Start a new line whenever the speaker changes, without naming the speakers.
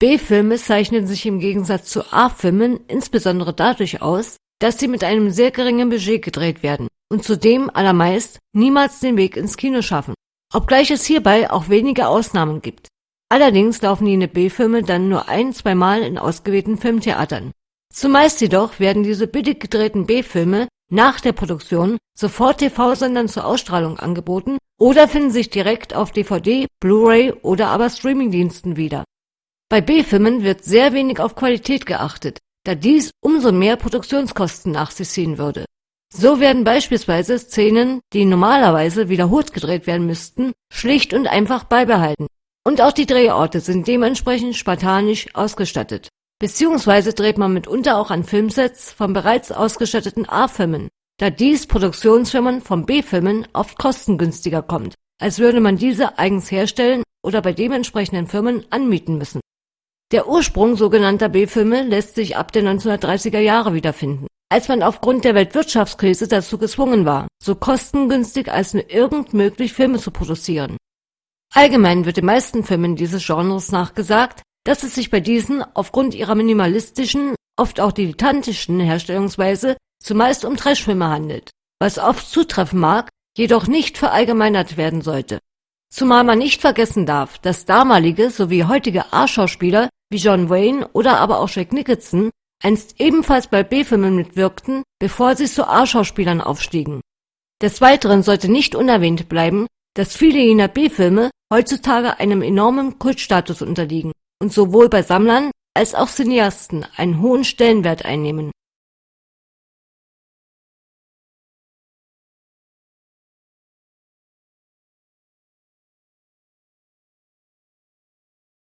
B-Filme zeichnen sich im Gegensatz zu A-Filmen insbesondere dadurch aus, dass sie mit einem sehr geringen Budget gedreht werden und zudem allermeist niemals den Weg ins Kino schaffen, obgleich es hierbei auch wenige Ausnahmen gibt. Allerdings laufen jene B-Filme dann nur ein-, zweimal in ausgewählten Filmtheatern. Zumeist jedoch werden diese billig gedrehten B-Filme nach der Produktion sofort TV-Sendern zur Ausstrahlung angeboten oder finden sich direkt auf DVD, Blu-ray oder aber Streamingdiensten wieder. Bei B-Filmen wird sehr wenig auf Qualität geachtet, da dies umso mehr Produktionskosten nach sich ziehen würde. So werden beispielsweise Szenen, die normalerweise wiederholt gedreht werden müssten, schlicht und einfach beibehalten. Und auch die Drehorte sind dementsprechend spartanisch ausgestattet. Beziehungsweise dreht man mitunter auch an Filmsets von bereits ausgestatteten A-Filmen, da dies Produktionsfirmen von B-Filmen oft kostengünstiger kommt, als würde man diese eigens herstellen oder bei dementsprechenden Firmen anmieten müssen. Der Ursprung sogenannter B-Filme lässt sich ab den 1930er Jahre wiederfinden, als man aufgrund der Weltwirtschaftskrise dazu gezwungen war, so kostengünstig als nur irgend möglich Filme zu produzieren. Allgemein wird den meisten Filmen dieses Genres nachgesagt, dass es sich bei diesen aufgrund ihrer minimalistischen, oft auch dilettantischen Herstellungsweise zumeist um Trashfilme handelt, was oft zutreffen mag, jedoch nicht verallgemeinert werden sollte. Zumal man nicht vergessen darf, dass damalige sowie heutige A-Schauspieler wie John Wayne oder aber auch Jack Nicholson einst ebenfalls bei B-Filmen mitwirkten, bevor sie zu A-Schauspielern aufstiegen. Des Weiteren sollte nicht unerwähnt bleiben, dass viele jener B-Filme heutzutage einem enormen Kultstatus unterliegen und sowohl bei Sammlern als auch Cineasten einen hohen Stellenwert einnehmen